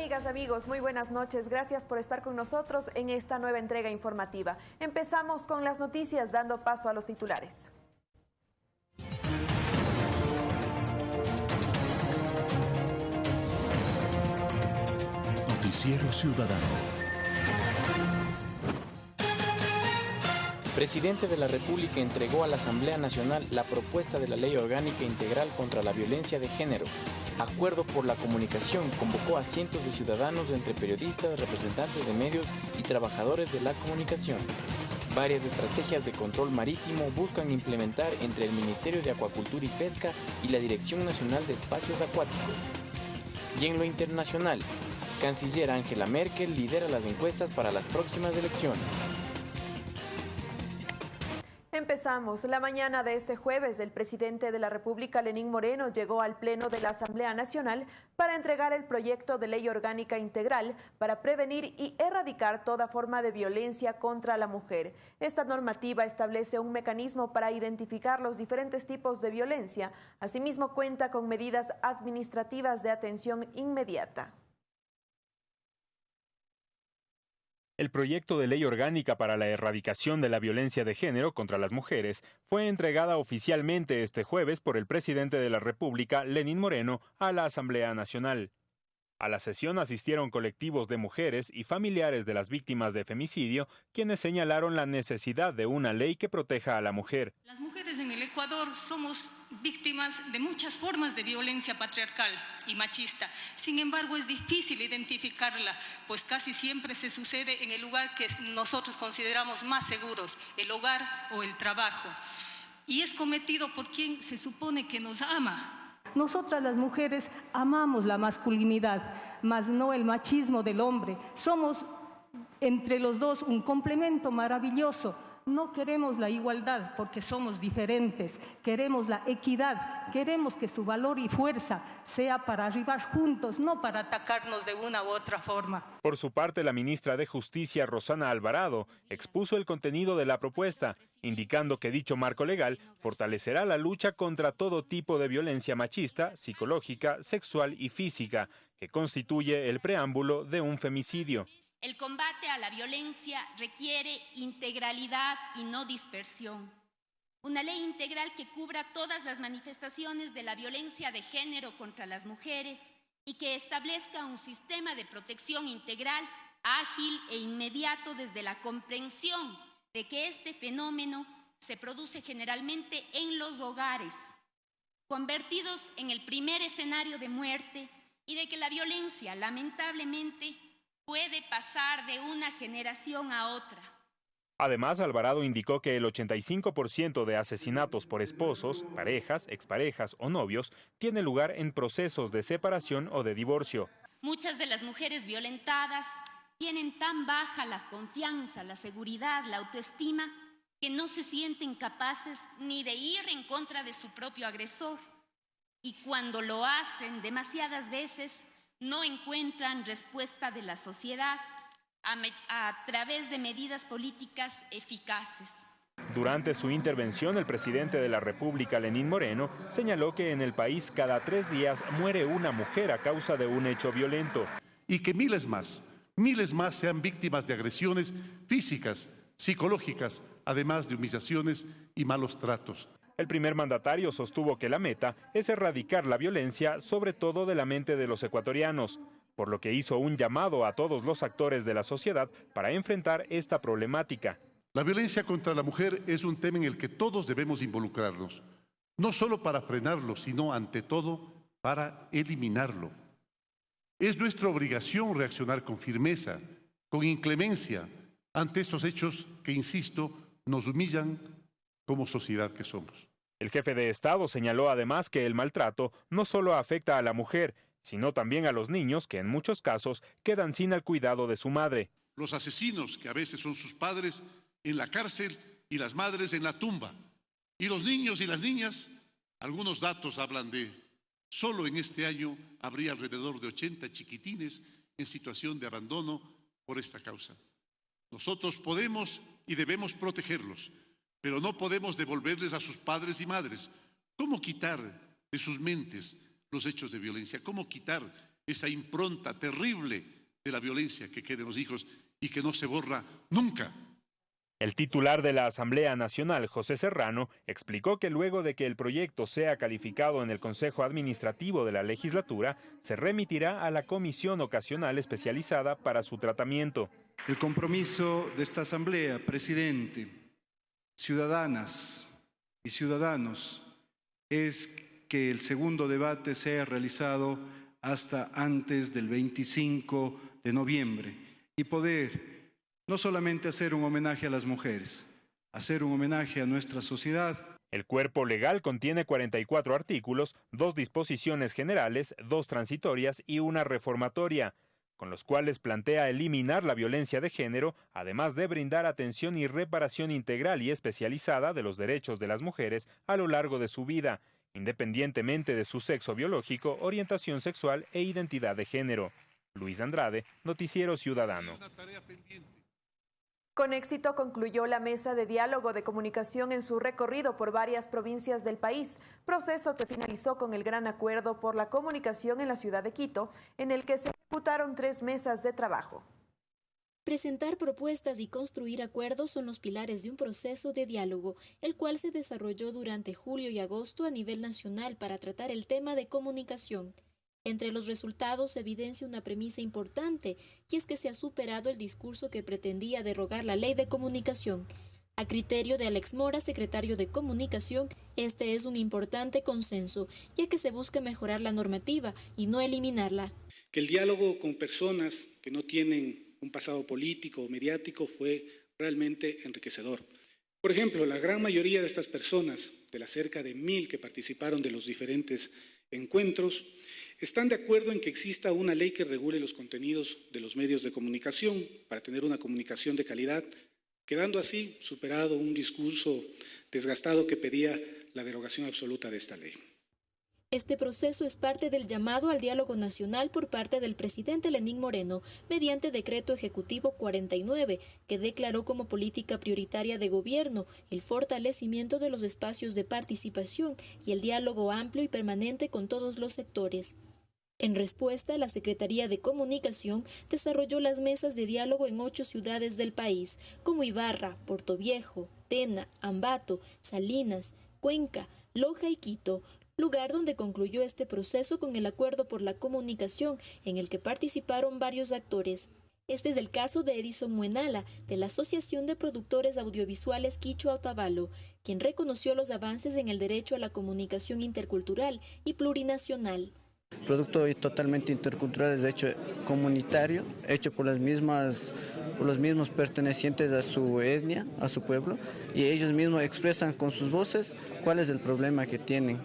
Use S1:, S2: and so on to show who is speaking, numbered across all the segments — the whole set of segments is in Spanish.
S1: amigas, amigos? Muy buenas noches. Gracias por estar con nosotros en esta nueva entrega informativa. Empezamos con las noticias dando paso a los titulares.
S2: Noticiero Ciudadano.
S3: Presidente de la República entregó a la Asamblea Nacional la propuesta de la Ley Orgánica Integral contra la Violencia de Género. Acuerdo por la Comunicación convocó a cientos de ciudadanos entre periodistas, representantes de medios y trabajadores de la comunicación. Varias estrategias de control marítimo buscan implementar entre el Ministerio de Acuacultura y Pesca y la Dirección Nacional de Espacios Acuáticos. Y en lo internacional, Canciller Angela Merkel lidera las encuestas para las próximas elecciones.
S1: Empezamos. La mañana de este jueves, el presidente de la República, Lenín Moreno, llegó al Pleno de la Asamblea Nacional para entregar el proyecto de ley orgánica integral para prevenir y erradicar toda forma de violencia contra la mujer. Esta normativa establece un mecanismo para identificar los diferentes tipos de violencia. Asimismo, cuenta con medidas administrativas de atención inmediata.
S4: El proyecto de ley orgánica para la erradicación de la violencia de género contra las mujeres fue entregada oficialmente este jueves por el presidente de la República, Lenín Moreno, a la Asamblea Nacional. A la sesión asistieron colectivos de mujeres y familiares de las víctimas de femicidio, quienes señalaron la necesidad de una ley que proteja a la mujer.
S5: Las mujeres en el Ecuador somos víctimas de muchas formas de violencia patriarcal y machista. Sin embargo, es difícil identificarla, pues casi siempre se sucede en el lugar que nosotros consideramos más seguros, el hogar o el trabajo. Y es cometido por quien se supone que nos ama,
S6: nosotras las mujeres amamos la masculinidad, mas no el machismo del hombre. Somos entre los dos un complemento maravilloso no queremos la igualdad porque somos diferentes, queremos la equidad, queremos que su valor y fuerza sea para arribar juntos, no para atacarnos de una u otra forma.
S4: Por su parte, la ministra de Justicia, Rosana Alvarado, expuso el contenido de la propuesta, indicando que dicho marco legal fortalecerá la lucha contra todo tipo de violencia machista, psicológica, sexual y física, que constituye el preámbulo de un femicidio.
S7: El combate a la violencia requiere integralidad y no dispersión. Una ley integral que cubra todas las manifestaciones de la violencia de género contra las mujeres y que establezca un sistema de protección integral, ágil e inmediato desde la comprensión de que este fenómeno se produce generalmente en los hogares, convertidos en el primer escenario de muerte y de que la violencia, lamentablemente, puede pasar de una generación a otra.
S4: Además, Alvarado indicó que el 85% de asesinatos por esposos, parejas, exparejas o novios tiene lugar en procesos de separación o de divorcio.
S7: Muchas de las mujeres violentadas tienen tan baja la confianza, la seguridad, la autoestima, que no se sienten capaces ni de ir en contra de su propio agresor. Y cuando lo hacen demasiadas veces, no encuentran respuesta de la sociedad a, través de medidas políticas eficaces.
S4: Durante su intervención, el presidente de la República, Lenín Moreno, señaló que en el país cada tres días muere una mujer a causa de un hecho violento.
S8: Y que miles más, miles más sean víctimas de agresiones físicas, psicológicas, además de humillaciones y malos tratos.
S4: El primer mandatario sostuvo que la meta es erradicar la violencia, sobre todo de la mente de los ecuatorianos, por lo que hizo un llamado a todos los actores de la sociedad para enfrentar esta problemática.
S8: La violencia contra la mujer es un tema en el que todos debemos involucrarnos, no solo para frenarlo, sino ante todo para eliminarlo. Es nuestra obligación reaccionar con firmeza, con inclemencia ante estos hechos que, insisto, nos humillan como sociedad que somos.
S4: El jefe de Estado señaló además que el maltrato no solo afecta a la mujer, sino también a los niños que en muchos casos quedan sin el cuidado de su madre.
S8: Los asesinos, que a veces son sus padres, en la cárcel y las madres en la tumba. Y los niños y las niñas, algunos datos hablan de, solo en este año habría alrededor de 80 chiquitines en situación de abandono por esta causa. Nosotros podemos y debemos protegerlos, pero no podemos devolverles a sus padres y madres. ¿Cómo quitar de sus mentes los hechos de violencia? ¿Cómo quitar esa impronta terrible de la violencia que quede en los hijos y que no se borra nunca.
S4: El titular de la Asamblea Nacional, José Serrano, explicó que luego de que el proyecto sea calificado en el Consejo Administrativo de la legislatura, se remitirá a la Comisión Ocasional Especializada para su tratamiento.
S2: El compromiso de esta Asamblea, presidente, ciudadanas y ciudadanos, es que el segundo debate sea realizado hasta antes del 25 de noviembre y poder no solamente hacer un homenaje a las mujeres, hacer un homenaje a nuestra sociedad.
S4: El cuerpo legal contiene 44 artículos, dos disposiciones generales, dos transitorias y una reformatoria, con los cuales plantea eliminar la violencia de género, además de brindar atención y reparación integral y especializada de los derechos de las mujeres a lo largo de su vida, independientemente de su sexo biológico, orientación sexual e identidad de género. Luis Andrade, Noticiero Ciudadano.
S1: Con éxito concluyó la mesa de diálogo de comunicación en su recorrido por varias provincias del país, proceso que finalizó con el gran acuerdo por la comunicación en la ciudad de Quito, en el que se ejecutaron tres mesas de trabajo.
S9: Presentar propuestas y construir acuerdos son los pilares de un proceso de diálogo, el cual se desarrolló durante julio y agosto a nivel nacional para tratar el tema de comunicación. Entre los resultados se evidencia una premisa importante, y es que se ha superado el discurso que pretendía derogar la ley de comunicación. A criterio de Alex Mora, secretario de Comunicación, este es un importante consenso, ya que se busca mejorar la normativa y no eliminarla.
S10: Que el diálogo con personas que no tienen un pasado político o mediático fue realmente enriquecedor. Por ejemplo, la gran mayoría de estas personas, de las cerca de mil que participaron de los diferentes encuentros, están de acuerdo en que exista una ley que regule los contenidos de los medios de comunicación para tener una comunicación de calidad, quedando así superado un discurso desgastado que pedía la derogación absoluta de esta ley.
S9: Este proceso es parte del llamado al diálogo nacional por parte del presidente Lenín Moreno mediante decreto ejecutivo 49, que declaró como política prioritaria de gobierno el fortalecimiento de los espacios de participación y el diálogo amplio y permanente con todos los sectores. En respuesta, la Secretaría de Comunicación desarrolló las mesas de diálogo en ocho ciudades del país, como Ibarra, Viejo, Tena, Ambato, Salinas, Cuenca, Loja y Quito, lugar donde concluyó este proceso con el acuerdo por la comunicación en el que participaron varios actores. Este es el caso de Edison Muenala, de la Asociación de Productores Audiovisuales Quichua Otavalo, quien reconoció los avances en el derecho a la comunicación intercultural y plurinacional.
S11: Producto totalmente intercultural, de hecho comunitario, hecho por las mismas por los mismos pertenecientes a su etnia, a su pueblo, y ellos mismos expresan con sus voces cuál es el problema que tienen,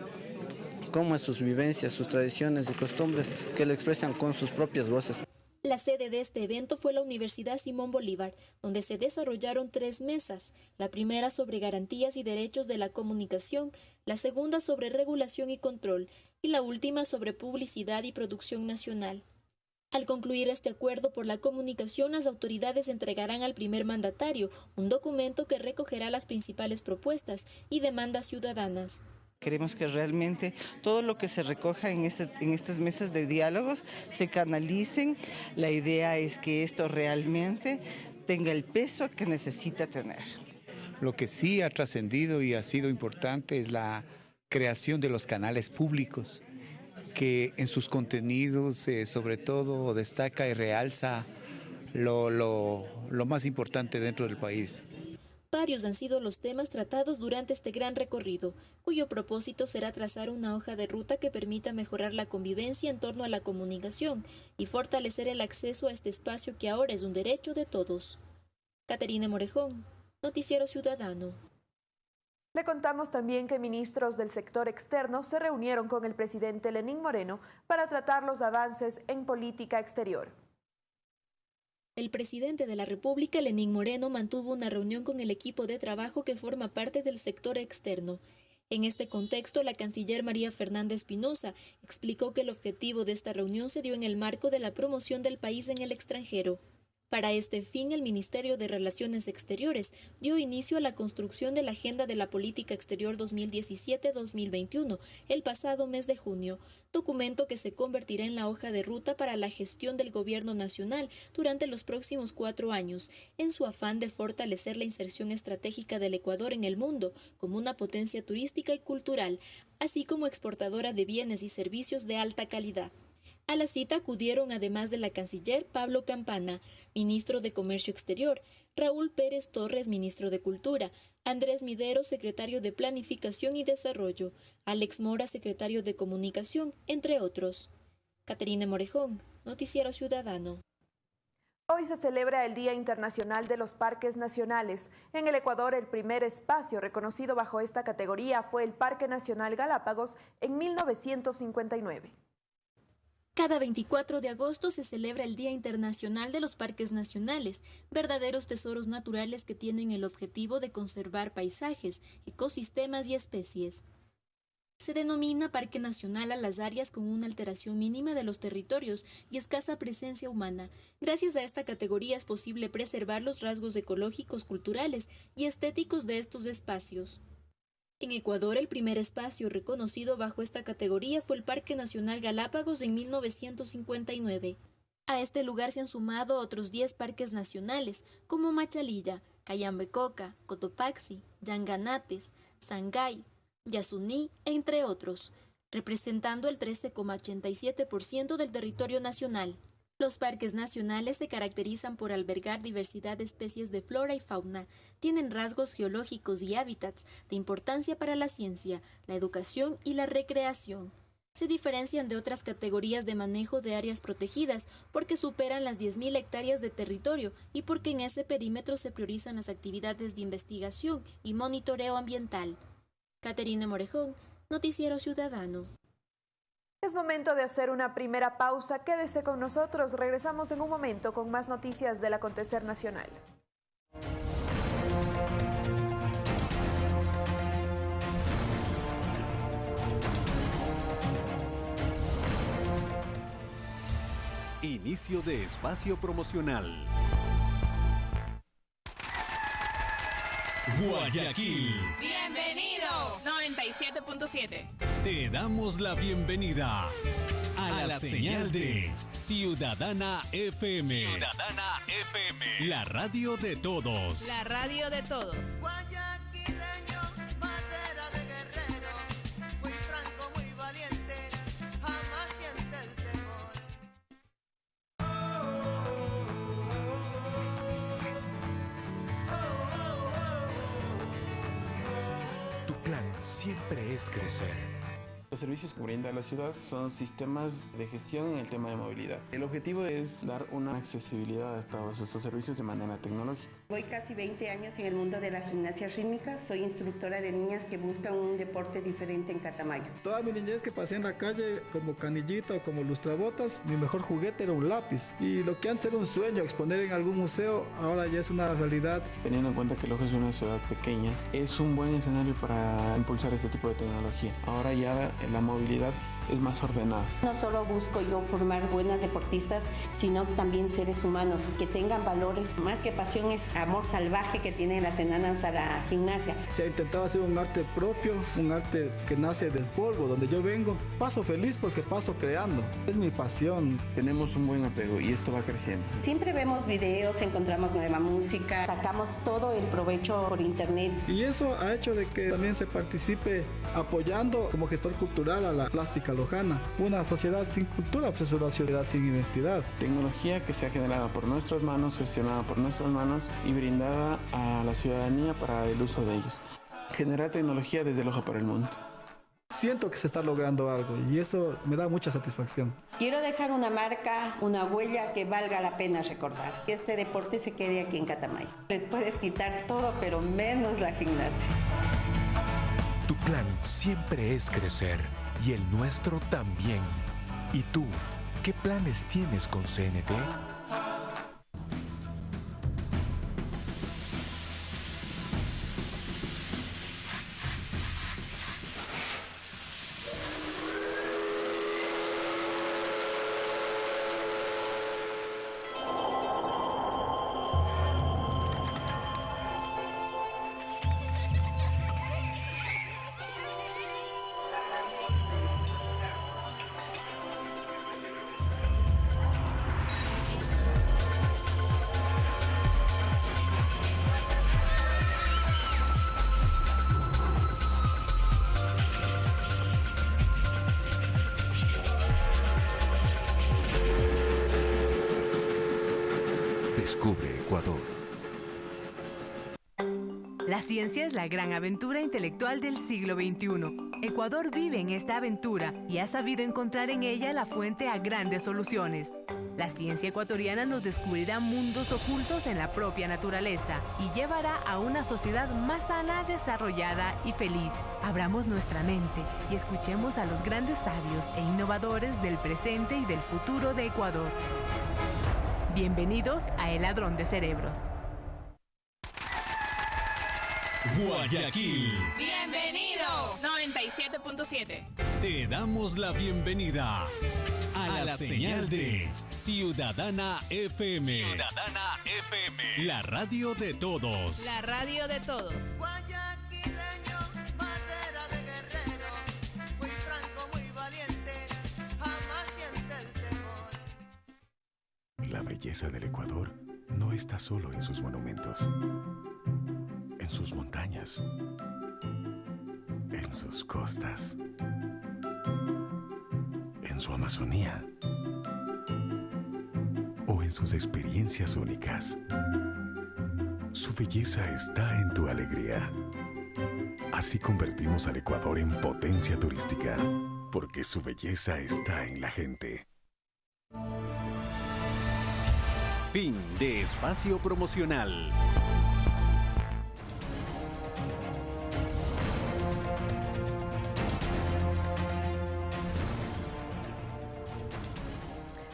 S11: cómo es sus vivencias, sus tradiciones y costumbres, que lo expresan con sus propias voces.
S9: La sede de este evento fue la Universidad Simón Bolívar, donde se desarrollaron tres mesas, la primera sobre garantías y derechos de la comunicación, la segunda sobre regulación y control y la última sobre publicidad y producción nacional. Al concluir este acuerdo por la comunicación, las autoridades entregarán al primer mandatario un documento que recogerá las principales propuestas y demandas ciudadanas.
S12: Queremos que realmente todo lo que se recoja en, este, en estas mesas de diálogos se canalicen. La idea es que esto realmente tenga el peso que necesita tener.
S13: Lo que sí ha trascendido y ha sido importante es la creación de los canales públicos, que en sus contenidos eh, sobre todo destaca y realza lo más importante dentro del país.
S9: Varios han sido los temas tratados durante este gran recorrido, cuyo propósito será trazar una hoja de ruta que permita mejorar la convivencia en torno a la comunicación y fortalecer el acceso a este espacio que ahora es un derecho de todos. Caterina Morejón, Noticiero Ciudadano.
S1: Le contamos también que ministros del sector externo se reunieron con el presidente Lenín Moreno para tratar los avances en política exterior.
S9: El presidente de la República, Lenín Moreno, mantuvo una reunión con el equipo de trabajo que forma parte del sector externo. En este contexto, la canciller María Fernanda Espinosa explicó que el objetivo de esta reunión se dio en el marco de la promoción del país en el extranjero. Para este fin, el Ministerio de Relaciones Exteriores dio inicio a la construcción de la Agenda de la Política Exterior 2017-2021 el pasado mes de junio, documento que se convertirá en la hoja de ruta para la gestión del Gobierno Nacional durante los próximos cuatro años, en su afán de fortalecer la inserción estratégica del Ecuador en el mundo como una potencia turística y cultural, así como exportadora de bienes y servicios de alta calidad. A la cita acudieron además de la canciller Pablo Campana, ministro de Comercio Exterior, Raúl Pérez Torres, ministro de Cultura, Andrés Midero, secretario de Planificación y Desarrollo, Alex Mora, secretario de Comunicación, entre otros. Caterina Morejón, Noticiero Ciudadano.
S1: Hoy se celebra el Día Internacional de los Parques Nacionales. En el Ecuador, el primer espacio reconocido bajo esta categoría fue el Parque Nacional Galápagos en 1959.
S9: Cada 24 de agosto se celebra el Día Internacional de los Parques Nacionales, verdaderos tesoros naturales que tienen el objetivo de conservar paisajes, ecosistemas y especies. Se denomina Parque Nacional a las áreas con una alteración mínima de los territorios y escasa presencia humana. Gracias a esta categoría es posible preservar los rasgos ecológicos, culturales y estéticos de estos espacios. En Ecuador, el primer espacio reconocido bajo esta categoría fue el Parque Nacional Galápagos en 1959. A este lugar se han sumado otros 10 parques nacionales, como Machalilla, Cayambecoca, Cotopaxi, Yanganates, Sangay, Yasuní, entre otros, representando el 13,87% del territorio nacional. Los parques nacionales se caracterizan por albergar diversidad de especies de flora y fauna, tienen rasgos geológicos y hábitats de importancia para la ciencia, la educación y la recreación. Se diferencian de otras categorías de manejo de áreas protegidas porque superan las 10.000 hectáreas de territorio y porque en ese perímetro se priorizan las actividades de investigación y monitoreo ambiental. Caterina Morejón, Noticiero Ciudadano.
S1: Es momento de hacer una primera pausa. Quédese con nosotros. Regresamos en un momento con más noticias del acontecer nacional.
S14: Inicio de espacio promocional. Guayaquil.
S15: Bienvenido. 97.7.
S14: Te damos la bienvenida a, la, señal de Ciudadana FM.
S15: Ciudadana FM.
S14: La radio de todos.
S15: La radio de todos.
S14: Siempre es crecer.
S16: Los servicios que brinda la ciudad son sistemas de gestión en el tema de movilidad. El objetivo es dar una accesibilidad a todos estos servicios de manera tecnológica.
S17: Voy casi 20 años en el mundo de la gimnasia rítmica. Soy instructora de niñas que buscan un deporte diferente en Catamayo.
S18: Toda mi niñez que pasé en la calle como canillita o como lustrabotas, mi mejor juguete era un lápiz. Y lo que antes era un sueño, exponer en algún museo, ahora ya es una realidad.
S16: Teniendo en cuenta que Loja es una ciudad pequeña, es un buen escenario para impulsar este tipo de tecnología. Ahora ya la movilidad es más ordenada.
S17: No solo busco yo formar buenas deportistas, sino también seres humanos que tengan valores. Más que pasión es amor salvaje que tienen las enanas a la gimnasia.
S18: Se ha intentado hacer un arte propio, un arte que nace del polvo, donde yo vengo. Paso feliz porque paso creando. Es mi pasión.
S16: Tenemos un buen apego y esto va creciendo.
S17: Siempre vemos videos, encontramos nueva música, sacamos todo el provecho por internet.
S18: Y eso ha hecho de que también se participe apoyando como gestor cultural a la plástica lojana. Una sociedad sin cultura pues es una sociedad sin identidad.
S16: Tecnología que se ha generado por nuestras manos, gestionada por nuestras manos y brindada a la ciudadanía para el uso de ellos. Generar tecnología desde el ojo para el mundo.
S18: Siento que se está logrando algo y eso me da mucha satisfacción.
S17: Quiero dejar una marca, una huella que valga la pena recordar. Que este deporte se quede aquí en Catamayo. Les puedes quitar todo, pero menos la gimnasia.
S14: Tu plan siempre es crecer y el nuestro también. ¿Y tú, qué planes tienes con CNT? Descubre Ecuador.
S19: La ciencia es la gran aventura intelectual del siglo XXI. Ecuador vive en esta aventura y ha sabido encontrar en ella la fuente a grandes soluciones. La ciencia ecuatoriana nos descubrirá mundos ocultos en la propia naturaleza y llevará a una sociedad más sana, desarrollada y feliz. Abramos nuestra mente y escuchemos a los grandes sabios e innovadores del presente y del futuro de Ecuador. Bienvenidos a El Ladrón de Cerebros.
S15: Guayaquil.
S20: Bienvenido.
S15: 97.7.
S20: Te damos la bienvenida a, la, señal de Ciudadana FM.
S15: Ciudadana FM.
S20: La radio de todos.
S15: La radio de todos.
S21: Guayaquileño,
S14: belleza del Ecuador no está solo en sus monumentos, en sus montañas, en sus costas, en su Amazonía o en sus experiencias únicas. Su belleza está en tu alegría. Así convertimos al Ecuador en potencia turística, porque su belleza está en la gente.
S22: Fin de espacio promocional.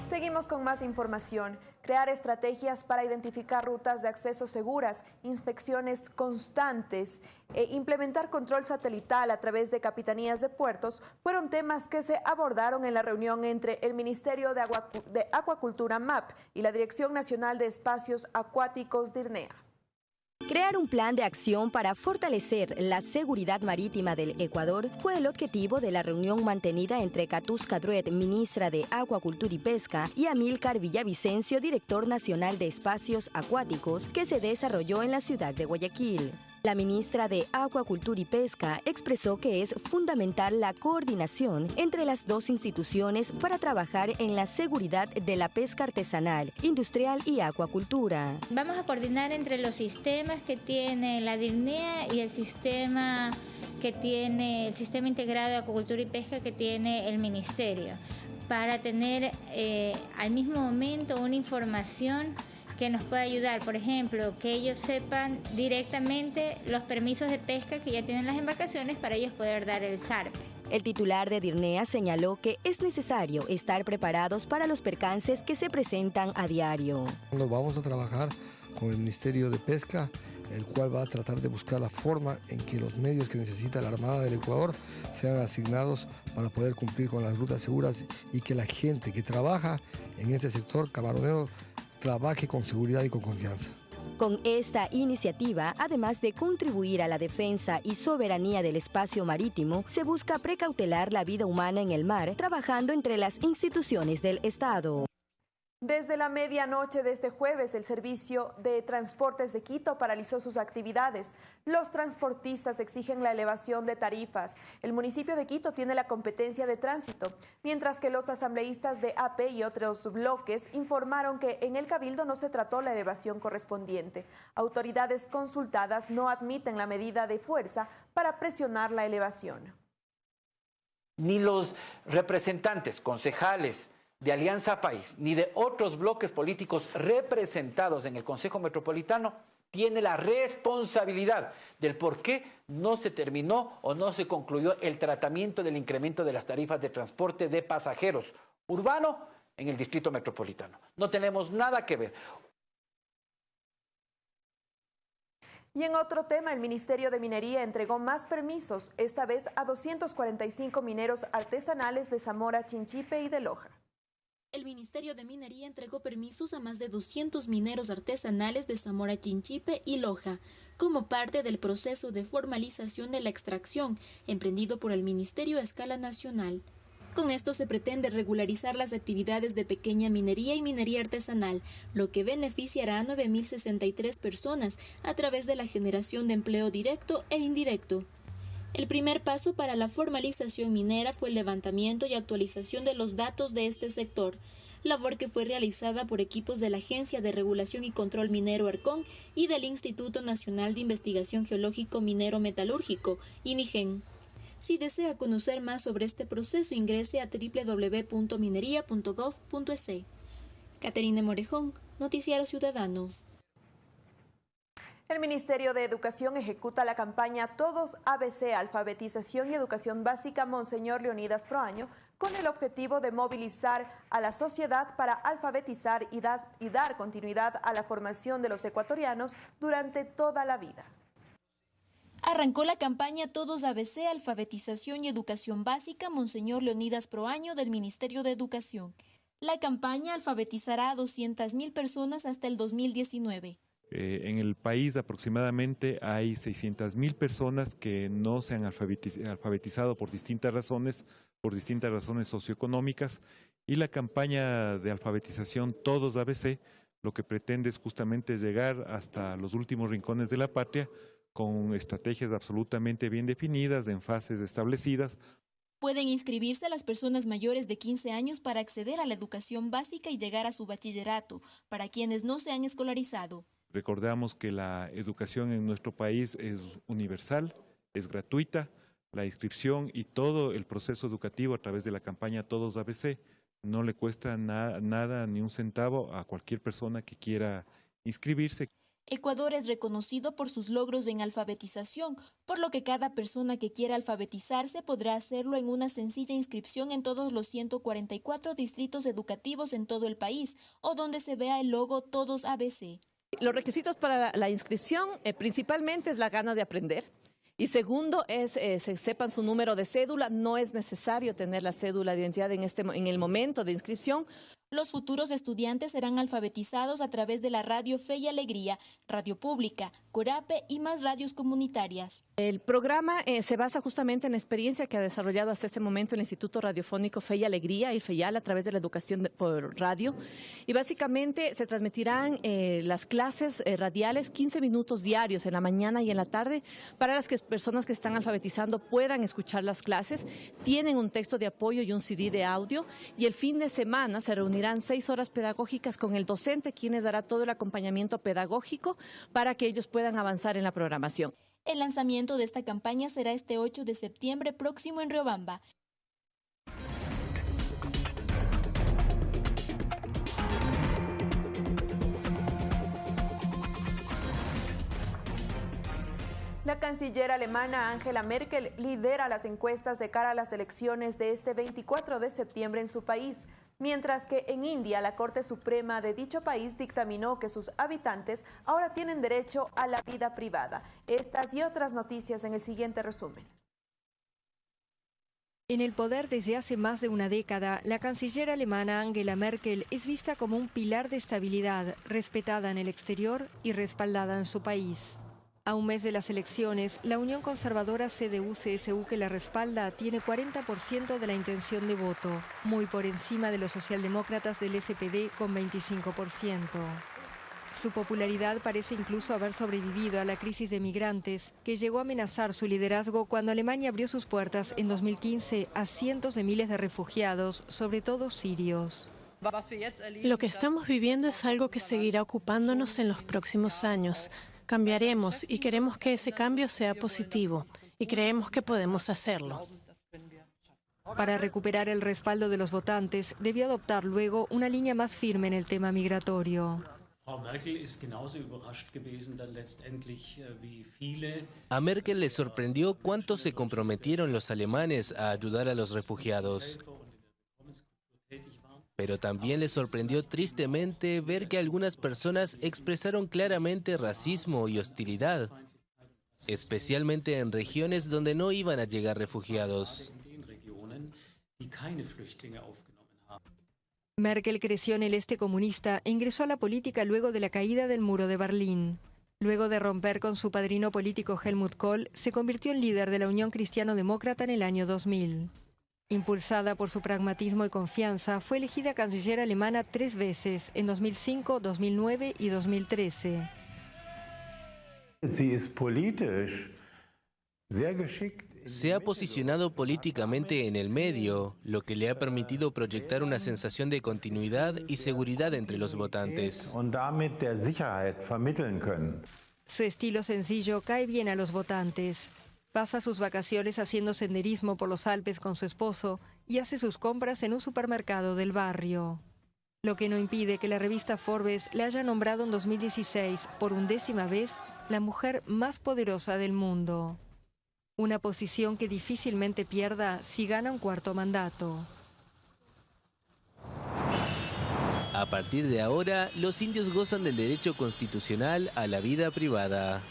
S1: Seguimos con más información. Crear estrategias para identificar rutas de acceso seguras, inspecciones constantes e implementar control satelital a través de capitanías de puertos fueron temas que se abordaron en la reunión entre el Ministerio de, Aguacu- de Acuacultura MAP y la Dirección Nacional de Espacios Acuáticos DIRNEA.
S23: Crear un plan de acción para fortalecer la seguridad marítima del Ecuador fue el objetivo de la reunión mantenida entre Catusca Druet, ministra de Acuacultura y Pesca, y Amílcar Villavicencio, director nacional de Espacios Acuáticos, que se desarrolló en la ciudad de Guayaquil. La ministra de Acuacultura y Pesca expresó que es fundamental la coordinación entre las dos instituciones para trabajar en la seguridad de la pesca artesanal, industrial y acuacultura.
S24: Vamos a coordinar entre los sistemas que tiene la DIRNEA y el sistema que tiene el sistema integrado de acuacultura y pesca que tiene el ministerio para tener eh, al mismo momento una información que nos pueda ayudar, por ejemplo, que ellos sepan directamente los permisos de pesca que ya tienen las embarcaciones para ellos poder dar el SARPE.
S23: El titular de Dirnea señaló que es necesario estar preparados para los percances que se presentan a diario.
S25: Nos vamos a trabajar con el Ministerio de Pesca, el cual va a tratar de buscar la forma en que los medios que necesita la Armada del Ecuador sean asignados para poder cumplir con las rutas seguras y que la gente que trabaja en este sector camaronero trabaje con seguridad y con confianza.
S23: Con esta iniciativa, además de contribuir a la defensa y soberanía del espacio marítimo, se busca precautelar la vida humana en el mar, trabajando entre las instituciones del Estado.
S1: Desde la medianoche de este jueves, el Servicio de Transportes de Quito paralizó sus actividades. Los transportistas exigen la elevación de tarifas. El municipio de Quito tiene la competencia de tránsito, mientras que los asambleístas de AP y otros bloques informaron que en el Cabildo no se trató la elevación correspondiente. Autoridades consultadas no admiten la medida de fuerza para presionar la elevación.
S26: Ni los representantes, concejales, de Alianza País ni de otros bloques políticos representados en el Consejo Metropolitano tiene la responsabilidad del por qué no se terminó o no se concluyó el tratamiento del incremento de las tarifas de transporte de pasajeros urbano en el Distrito Metropolitano. No tenemos nada que ver.
S1: Y en otro tema, el Ministerio de Minería entregó más permisos, esta vez a 245 mineros artesanales de Zamora, Chinchipe y de Loja.
S9: El Ministerio de Minería entregó permisos a más de 200 mineros artesanales de Zamora Chinchipe y Loja, como parte del proceso de formalización de la extracción emprendido por el Ministerio a escala nacional. Con esto se pretende regularizar las actividades de pequeña minería y minería artesanal, lo que beneficiará a 9.063 personas a través de la generación de empleo directo e indirecto. El primer paso para la formalización minera fue el levantamiento y actualización de los datos de este sector, labor que fue realizada por equipos de la Agencia de Regulación y Control Minero ARCON y del Instituto Nacional de Investigación Geológico Minero Metalúrgico, INIGEN. Si desea conocer más sobre este proceso, ingrese a www.minería.gov.es. Caterina Morejón, Noticiero Ciudadano.
S1: El Ministerio de Educación ejecuta la campaña Todos ABC, Alfabetización y Educación Básica Monseñor Leonidas Proaño, con el objetivo de movilizar a la sociedad para alfabetizar y, dar, continuidad a la formación de los ecuatorianos durante toda la vida.
S9: Arrancó la campaña Todos ABC, Alfabetización y Educación Básica Monseñor Leonidas Proaño del Ministerio de Educación. La campaña alfabetizará a 200.000 personas hasta el 2019.
S27: Eh, en el país aproximadamente hay 600.000 personas que no se han alfabetiz alfabetizado por distintas razones, por distintas razones socioeconómicas, y la campaña de alfabetización Todos ABC lo que pretende es justamente llegar hasta los últimos rincones de la patria con estrategias absolutamente bien definidas, en fases establecidas,
S9: Pueden inscribirse las personas mayores de 15 años para acceder a la educación básica y llegar a su bachillerato, para quienes no se han escolarizado.
S27: Recordamos que la educación en nuestro país es universal, es gratuita, la inscripción y todo el proceso educativo a través de la campaña Todos ABC no le cuesta na nada ni un centavo a cualquier persona que quiera inscribirse.
S9: Ecuador es reconocido por sus logros en alfabetización, por lo que cada persona que quiera alfabetizarse podrá hacerlo en una sencilla inscripción en todos los 144 distritos educativos en todo el país o donde se vea el logo Todos ABC.
S28: Los requisitos para la inscripción eh, principalmente es la gana de aprender. Y segundo es eh, se sepan su número de cédula. No es necesario tener la cédula de identidad en, este, en el momento de inscripción.
S9: Los futuros estudiantes serán alfabetizados a través de la radio Fe y Alegría, Radio Pública, Corape y más radios comunitarias.
S28: El programa eh, se basa justamente en la experiencia que ha desarrollado hasta este momento el Instituto Radiofónico Fe y Alegría, el FEIAL, a través de la educación de, por radio. Y básicamente se transmitirán eh, las clases eh, radiales 15 minutos diarios en la mañana y en la tarde para las que, personas que están alfabetizando puedan escuchar las clases. Tienen un texto de apoyo y un CD de audio y el fin de semana se reunirán seis horas pedagógicas con el docente, quienes dará todo el acompañamiento pedagógico para que ellos puedan avanzar en la programación.
S9: El lanzamiento de esta campaña será este 8 de septiembre próximo en Riobamba.
S1: La canciller alemana Angela Merkel lidera las encuestas de cara a las elecciones de este 24 de septiembre en su país, mientras que en India la Corte Suprema de dicho país dictaminó que sus habitantes ahora tienen derecho a la vida privada. Estas y otras noticias en el siguiente resumen.
S29: En el poder desde hace más de una década, la canciller alemana Angela Merkel es vista como un pilar de estabilidad, respetada en el exterior y respaldada en su país. A un mes de las elecciones, la Unión Conservadora CDU-CSU que la respalda tiene 40% de la intención de voto, muy por encima de los socialdemócratas del SPD con 25%. Su popularidad parece incluso haber sobrevivido a la crisis de migrantes, que llegó a amenazar su liderazgo cuando Alemania abrió sus puertas en 2015 a cientos de miles de refugiados, sobre todo sirios.
S30: Lo que estamos viviendo es algo que seguirá ocupándonos en los próximos años. Cambiaremos y queremos que ese cambio sea positivo y creemos que podemos hacerlo.
S29: Para recuperar el respaldo de los votantes, debió adoptar luego una línea más firme en el tema migratorio.
S31: A Merkel le sorprendió cuánto se comprometieron los alemanes a ayudar a los refugiados. Pero también le sorprendió tristemente ver que algunas personas expresaron claramente racismo y hostilidad, especialmente en regiones donde no iban a llegar refugiados.
S29: Merkel creció en el este comunista e ingresó a la política luego de la caída del muro de Berlín. Luego de romper con su padrino político Helmut Kohl, se convirtió en líder de la Unión Cristiano-Demócrata en el año 2000. Impulsada por su pragmatismo y confianza, fue elegida canciller alemana tres veces, en 2005, 2009 y 2013.
S31: Se ha posicionado políticamente en el medio, lo que le ha permitido proyectar una sensación de continuidad y seguridad entre los votantes.
S29: Su estilo sencillo cae bien a los votantes. Pasa sus vacaciones haciendo senderismo por los Alpes con su esposo y hace sus compras en un supermercado del barrio. Lo que no impide que la revista Forbes le haya nombrado en 2016 por undécima vez la mujer más poderosa del mundo. Una posición que difícilmente pierda si gana un cuarto mandato.
S31: A partir de ahora, los indios gozan del derecho constitucional a la vida privada.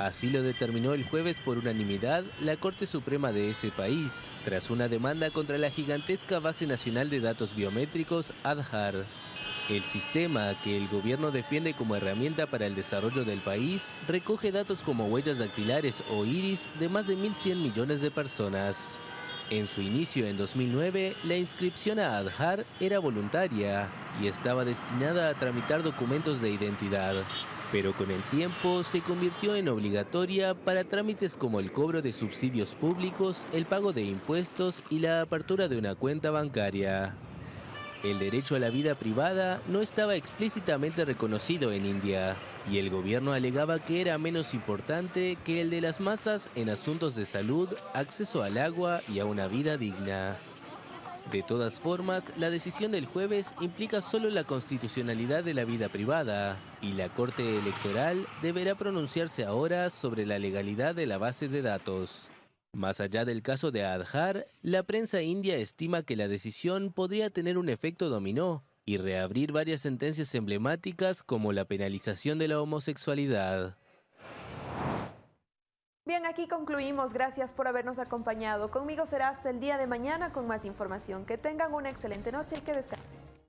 S31: Así lo determinó el jueves por unanimidad la Corte Suprema de ese país, tras una demanda contra la gigantesca Base Nacional de Datos Biométricos, ADHAR. El sistema, que el gobierno defiende como herramienta para el desarrollo del país, recoge datos como huellas dactilares o iris de más de 1.100 millones de personas. En su inicio en 2009, la inscripción a ADHAR era voluntaria y estaba destinada a tramitar documentos de identidad. Pero con el tiempo se convirtió en obligatoria para trámites como el cobro de subsidios públicos, el pago de impuestos y la apertura de una cuenta bancaria. El derecho a la vida privada no estaba explícitamente reconocido en India y el gobierno alegaba que era menos importante que el de las masas en asuntos de salud, acceso al agua y a una vida digna. De todas formas, la decisión del jueves implica solo la constitucionalidad de la vida privada y la Corte Electoral deberá pronunciarse ahora sobre la legalidad de la base de datos. Más allá del caso de Adhar, la prensa india estima que la decisión podría tener un efecto dominó y reabrir varias sentencias emblemáticas como la penalización de la homosexualidad.
S1: Bien, aquí concluimos. Gracias por habernos acompañado. Conmigo será hasta el día de mañana con más información. Que tengan una excelente noche y que descansen.